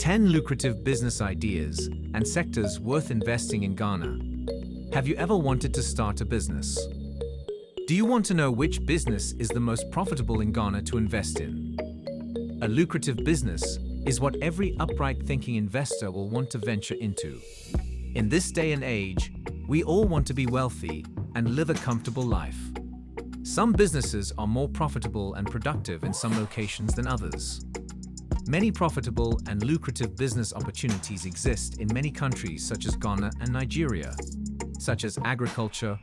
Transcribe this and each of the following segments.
10 lucrative business ideas and sectors worth investing in Ghana. Have you ever wanted to start a business? Do you want to know which business is the most profitable in Ghana to invest in? A lucrative business is what every upright thinking investor will want to venture into. In this day and age, we all want to be wealthy and live a comfortable life. Some businesses are more profitable and productive in some locations than others. Many profitable and lucrative business opportunities exist in many countries such as Ghana and Nigeria, such as agriculture,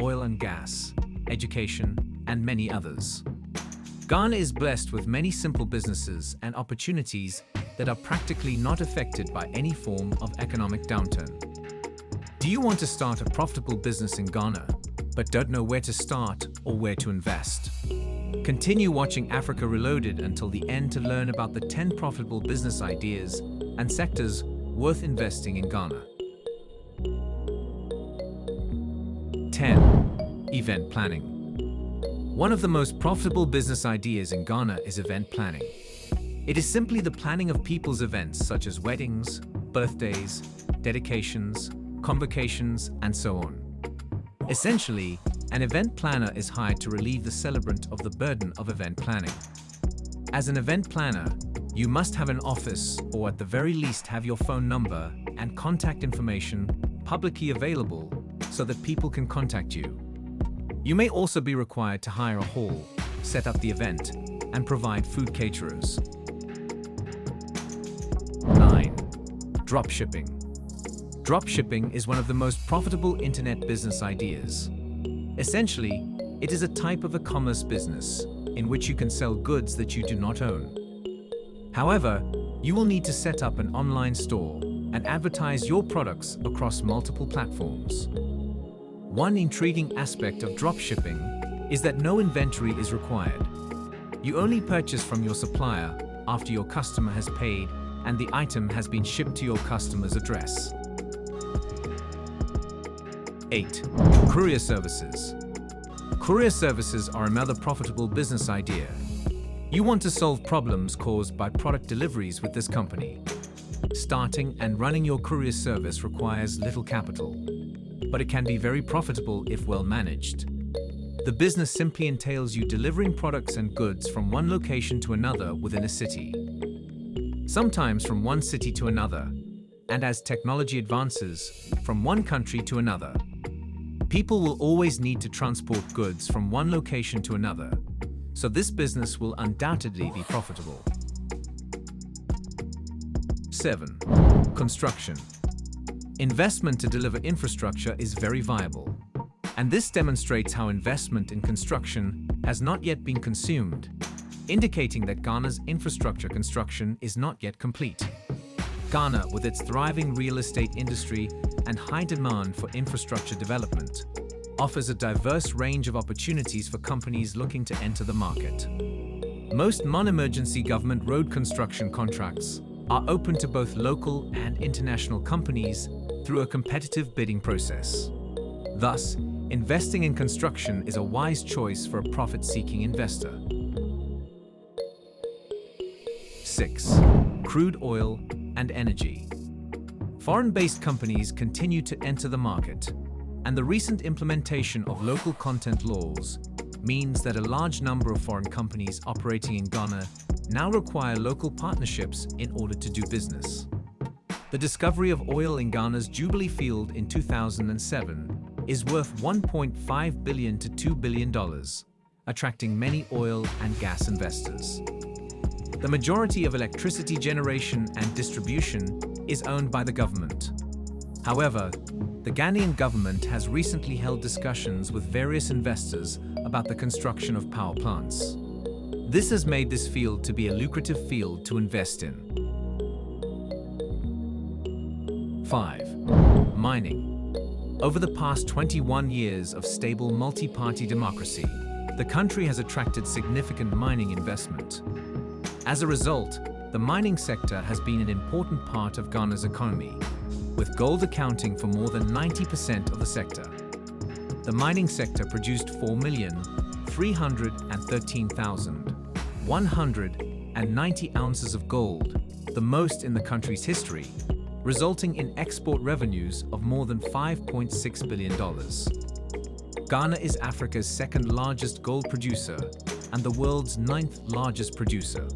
oil and gas, education, and many others. Ghana is blessed with many simple businesses and opportunities that are practically not affected by any form of economic downturn. Do you want to start a profitable business in Ghana, but don't know where to start or where to invest? Continue watching Africa Reloaded until the end to learn about the 10 profitable business ideas and sectors worth investing in Ghana. 10. Event Planning One of the most profitable business ideas in Ghana is event planning. It is simply the planning of people's events such as weddings, birthdays, dedications, convocations, and so on. Essentially, an event planner is hired to relieve the celebrant of the burden of event planning. As an event planner, you must have an office or at the very least have your phone number and contact information publicly available so that people can contact you. You may also be required to hire a hall, set up the event, and provide food caterers. 9. Dropshipping. Dropshipping is one of the most profitable internet business ideas. Essentially, it is a type of e-commerce business in which you can sell goods that you do not own. However, you will need to set up an online store and advertise your products across multiple platforms. One intriguing aspect of dropshipping is that no inventory is required. You only purchase from your supplier after your customer has paid and the item has been shipped to your customer's address. 8. Courier services. Courier services are another profitable business idea. You want to solve problems caused by product deliveries with this company. Starting and running your courier service requires little capital, but it can be very profitable if well managed. The business simply entails you delivering products and goods from one location to another within a city. Sometimes from one city to another, and as technology advances, from one country to another. People will always need to transport goods from one location to another, so this business will undoubtedly be profitable. 7. Construction. Investment to deliver infrastructure is very viable, and this demonstrates how investment in construction has not yet been consumed, indicating that Ghana's infrastructure construction is not yet complete. Ghana, with its thriving real estate industry and high demand for infrastructure development, offers a diverse range of opportunities for companies looking to enter the market. Most non-emergency government road construction contracts are open to both local and international companies through a competitive bidding process. Thus, investing in construction is a wise choice for a profit-seeking investor. 6. Crude oil and energy. Foreign-based companies continue to enter the market, and the recent implementation of local content laws means that a large number of foreign companies operating in Ghana now require local partnerships in order to do business. The discovery of oil in Ghana's Jubilee field in 2007 is worth 1.5 billion to $2 billion, attracting many oil and gas investors. The majority of electricity generation and distribution is owned by the government. However, the Ghanaian government has recently held discussions with various investors about the construction of power plants. This has made this field to be a lucrative field to invest in. 5. Mining. Over the past 21 years of stable multi-party democracy, the country has attracted significant mining investment. As a result, the mining sector has been an important part of Ghana's economy, with gold accounting for more than 90% of the sector. The mining sector produced 4,313,190 ounces of gold the most in the country's history, resulting in export revenues of more than $5.6 billion. Ghana is Africa's second largest gold producer and the world's ninth largest producer.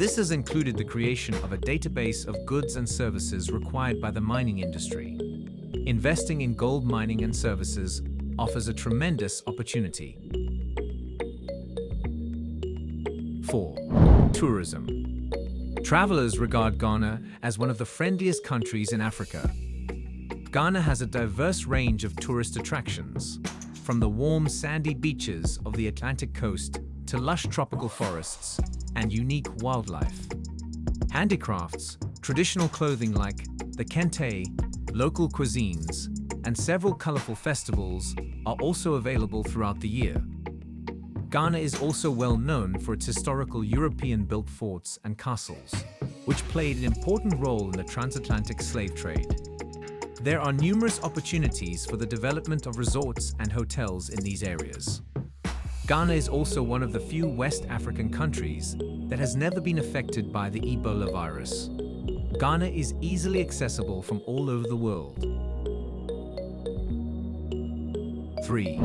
This has included the creation of a database of goods and services required by the mining industry. Investing in gold mining and services offers a tremendous opportunity. 4. Tourism. Travelers regard Ghana as one of the friendliest countries in Africa. Ghana has a diverse range of tourist attractions, from the warm sandy beaches of the Atlantic coast to lush tropical forests and unique wildlife. Handicrafts, traditional clothing like the kente, local cuisines, and several colorful festivals are also available throughout the year. Ghana is also well known for its historical European-built forts and castles, which played an important role in the transatlantic slave trade. There are numerous opportunities for the development of resorts and hotels in these areas. Ghana is also one of the few West African countries that has never been affected by the Ebola virus. Ghana is easily accessible from all over the world. 3.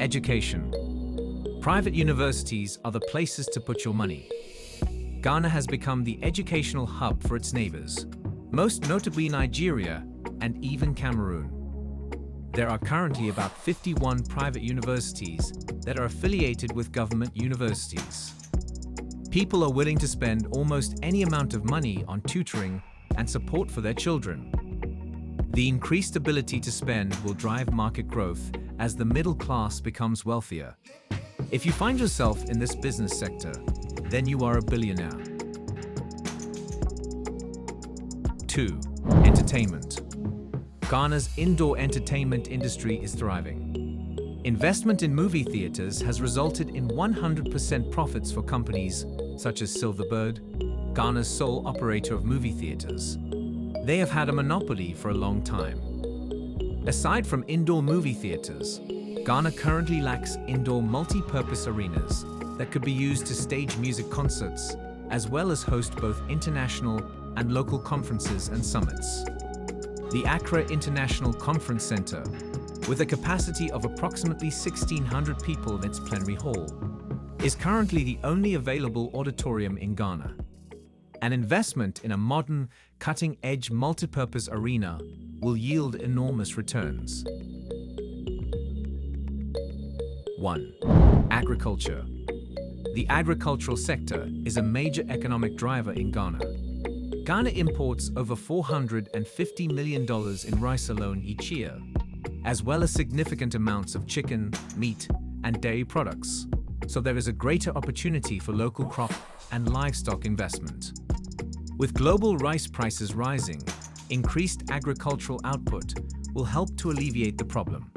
Education. Private universities are the places to put your money. Ghana has become the educational hub for its neighbors, most notably Nigeria and even Cameroon. There are currently about 51 private universities that are affiliated with government universities. People are willing to spend almost any amount of money on tutoring and support for their children. The increased ability to spend will drive market growth as the middle class becomes wealthier. If you find yourself in this business sector, then you are a billionaire. 2. Entertainment. Ghana's indoor entertainment industry is thriving. Investment in movie theaters has resulted in 100% profits for companies such as Silverbird, Ghana's sole operator of movie theaters. They have had a monopoly for a long time. Aside from indoor movie theaters, Ghana currently lacks indoor multi-purpose arenas that could be used to stage music concerts, as well as host both international and local conferences and summits. The Accra International Conference Center, with a capacity of approximately 1,600 people in its plenary hall, is currently the only available auditorium in Ghana. An investment in a modern, cutting-edge multipurpose arena will yield enormous returns. 1. Agriculture. The agricultural sector is a major economic driver in Ghana. Ghana imports over $450 million in rice alone each year, as well as significant amounts of chicken, meat, and dairy products, so there is a greater opportunity for local crop and livestock investment. With global rice prices rising, increased agricultural output will help to alleviate the problem.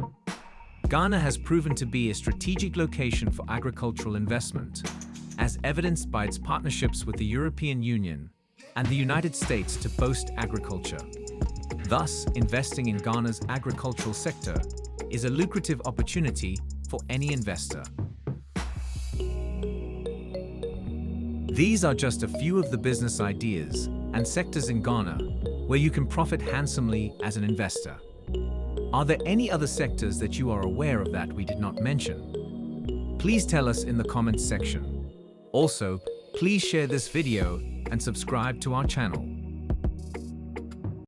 Ghana has proven to be a strategic location for agricultural investment, as evidenced by its partnerships with the European Union and the United States to boast agriculture. Thus, investing in Ghana's agricultural sector is a lucrative opportunity for any investor. These are just a few of the business ideas and sectors in Ghana where you can profit handsomely as an investor. Are there any other sectors that you are aware of that we did not mention? Please tell us in the comments section. Also, please share this video and subscribe to our channel.